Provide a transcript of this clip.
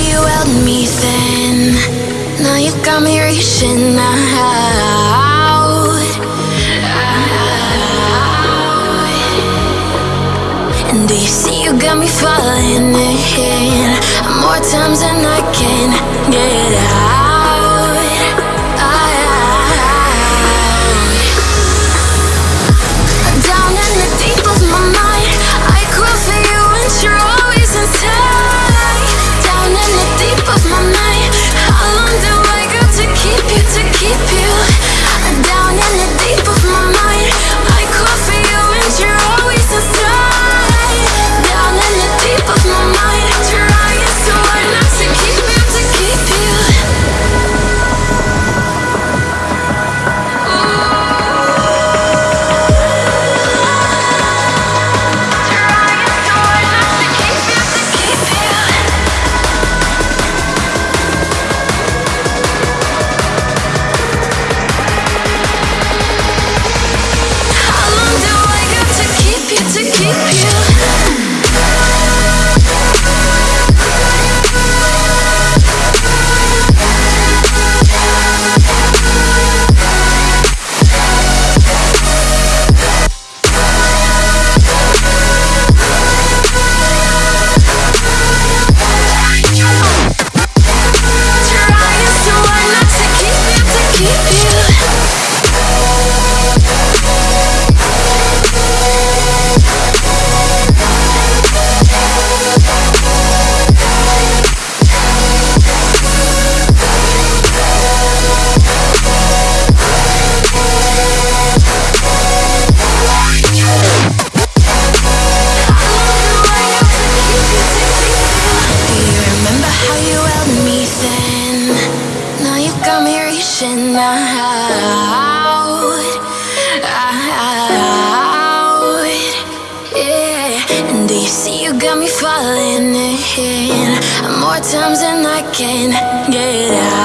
you held me then. Now you got me reaching out. out. And do you see you got me falling in? More times than I can get out. out. Yeah. And do you see you got me falling in? More times than I can get out.